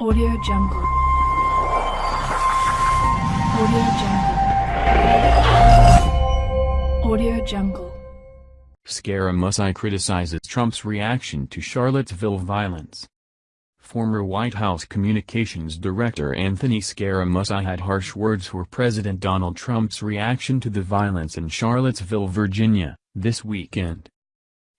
Audio Jungle. Audio Jungle. Audio Jungle. Scaramucci criticizes Trump's reaction to Charlottesville violence. Former White House Communications Director Anthony Scaramucci had harsh words for President Donald Trump's reaction to the violence in Charlottesville, Virginia, this weekend.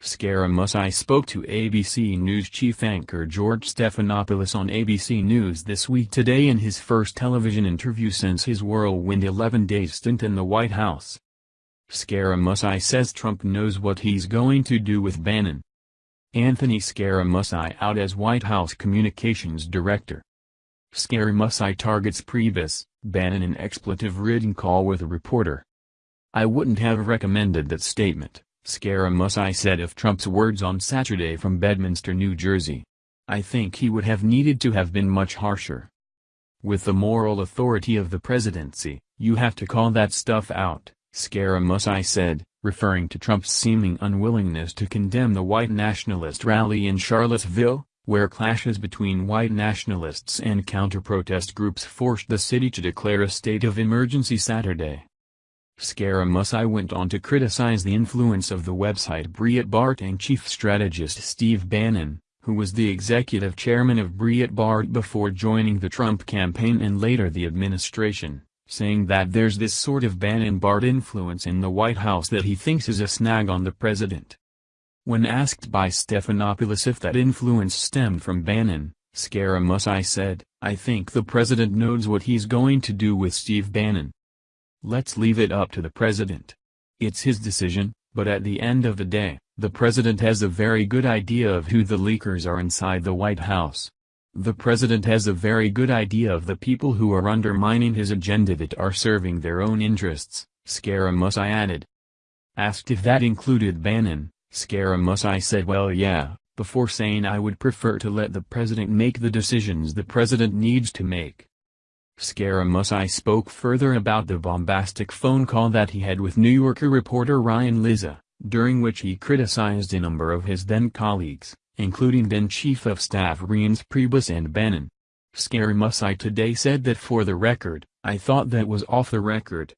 Scaramucci spoke to ABC News chief anchor George Stephanopoulos on ABC News This Week Today in his first television interview since his whirlwind 11-day stint in the White House. Scaramucci says Trump knows what he's going to do with Bannon. Anthony Scaramucci out as White House Communications Director. Scaramucci targets Priebus, Bannon in expletive-ridden call with a reporter. I wouldn't have recommended that statement. Scaramucci said of Trump's words on Saturday from Bedminster, New Jersey. I think he would have needed to have been much harsher. With the moral authority of the presidency, you have to call that stuff out, Scaramucci said, referring to Trump's seeming unwillingness to condemn the white nationalist rally in Charlottesville, where clashes between white nationalists and counter-protest groups forced the city to declare a state of emergency Saturday. Scaramucci went on to criticize the influence of the website Breitbart and chief strategist Steve Bannon, who was the executive chairman of Breitbart before joining the Trump campaign and later the administration, saying that there's this sort of Bannon-Bart influence in the White House that he thinks is a snag on the president. When asked by Stephanopoulos if that influence stemmed from Bannon, Scaramucci said, I think the president knows what he's going to do with Steve Bannon. Let's leave it up to the president. It's his decision, but at the end of the day, the president has a very good idea of who the leakers are inside the White House. The president has a very good idea of the people who are undermining his agenda that are serving their own interests, Scaramucci added. Asked if that included Bannon, Scaramucci said well yeah, before saying I would prefer to let the president make the decisions the president needs to make. Scaramucci spoke further about the bombastic phone call that he had with New Yorker reporter Ryan Lizza, during which he criticized a number of his then-colleagues, including then-Chief of Staff Reince Priebus and Bannon. Scaramucci today said that for the record, I thought that was off the record.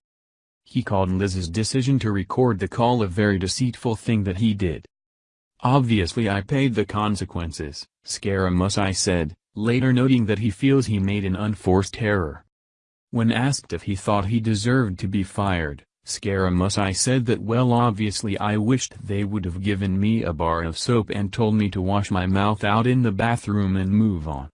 He called Lizza's decision to record the call a very deceitful thing that he did. Obviously I paid the consequences, Scaramucci said, later noting that he feels he made an unforced error. When asked if he thought he deserved to be fired, Scaramucci said that well obviously I wished they would have given me a bar of soap and told me to wash my mouth out in the bathroom and move on.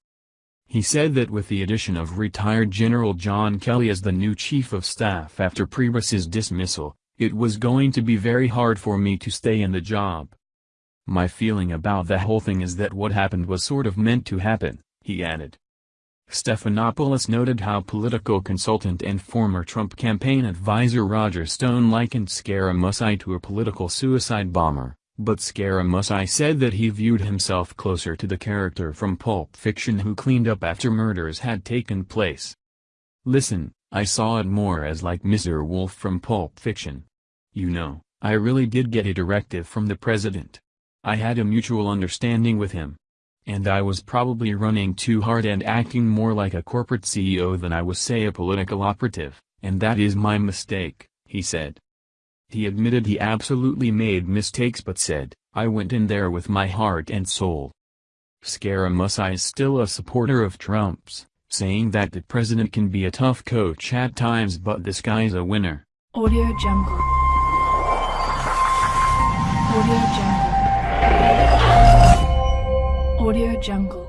He said that with the addition of retired General John Kelly as the new chief of staff after Priebus's dismissal, it was going to be very hard for me to stay in the job. My feeling about the whole thing is that what happened was sort of meant to happen he added. Stephanopoulos noted how political consultant and former Trump campaign advisor Roger Stone likened Scaramucci to a political suicide bomber, but Scaramucci said that he viewed himself closer to the character from Pulp Fiction who cleaned up after murders had taken place. Listen, I saw it more as like Mr. Wolf from Pulp Fiction. You know, I really did get a directive from the president. I had a mutual understanding with him, and I was probably running too hard and acting more like a corporate CEO than I was say a political operative, and that is my mistake, he said. He admitted he absolutely made mistakes but said, I went in there with my heart and soul. Scaramucci is still a supporter of Trump's, saying that the president can be a tough coach at times but this guy's a winner. Audio Jungle. Audio Jungle. Audio Jungle